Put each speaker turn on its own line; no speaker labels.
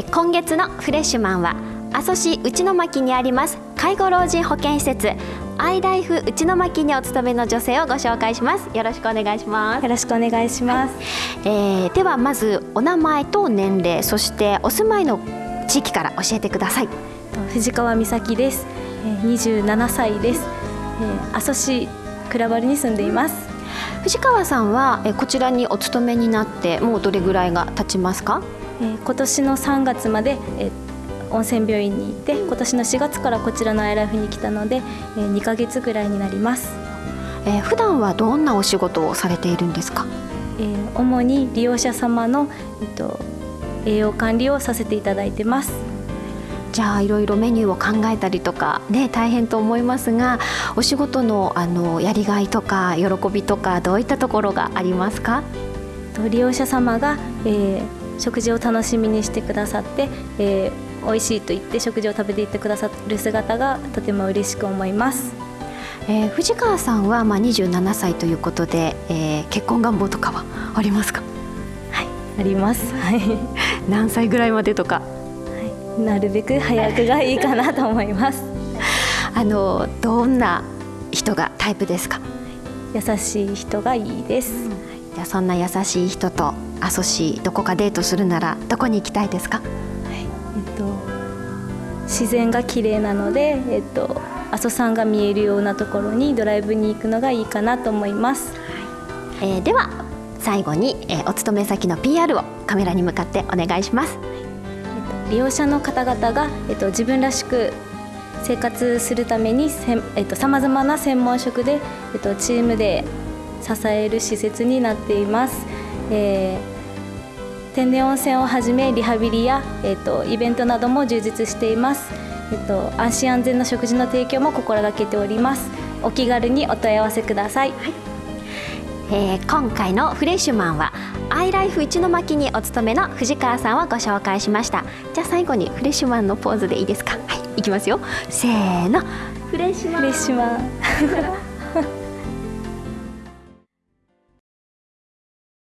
え今月のフレッシュマンは阿蘇市内巻にあります介護老人保健施設アイライフ内巻にお勤めの女性をご紹介します。よろしくお願いします。
よろしくお願いします、はい、
えー、ではまずお名前と年齢そしてお住まいの地域から教えてください。
藤川美咲です。27歳です。阿蘇市倉原に住んでいます。
藤川さんはこちらにお勤めになってもうどれぐらいが経ちますか？
今年の3月まで温泉病院に行って今年の4月からこちらのアイライフに来たので2ヶ月ぐらいになります、
えー、普段はどんなお仕事をされているんですか、
えー、主に利用者様の、えっと、栄養管理をさせていただいてます。
じゃあいろいろメニューを考えたりとかね大変と思いますがお仕事のあのやりがいとか喜びとかどういったところがありますか？
利用者様が、えー、食事を楽しみにしてくださって、えー美味しいと言って食事を食べていってくださる姿がとても嬉しく思います。
えー、藤川さんはまあ27歳ということで、えー、結婚願望とかはありますか？
はいあります。はい。
何歳ぐらいまでとか、は
い、なるべく早くがいいかなと思います。
あのどんな人がタイプですか？
優しい人がいいです、うん、
じゃあそんな優しい人と阿蘇市どこかデートするならどこに行きたいですか？
と、自然が綺麗なので、えっと、阿蘇山が見えるようなところにドライブに行くのがいいかなと思います、
えー、では最後に、えー、お勤め先の PR をカメラに向かってお願いします、
えっと、利用者の方々が、えっと、自分らしく生活するためにさまざまな専門職で、えっと、チームで支える施設になっています。えー天然温泉をはじめリハビリや、えーと、イベントなども充実しています、えーと、安心安全な食事の提供も心がけております。お気軽にお問い合わせください、はい、
えー、今回のフレッシュマンはアイライフ一の巻にお勤めの藤川さんをご紹介しました。じゃあ最後にフレッシュマンのポーズでいいですか？はいいきますよ。せーの。
フレッシュマン。フレッシュマン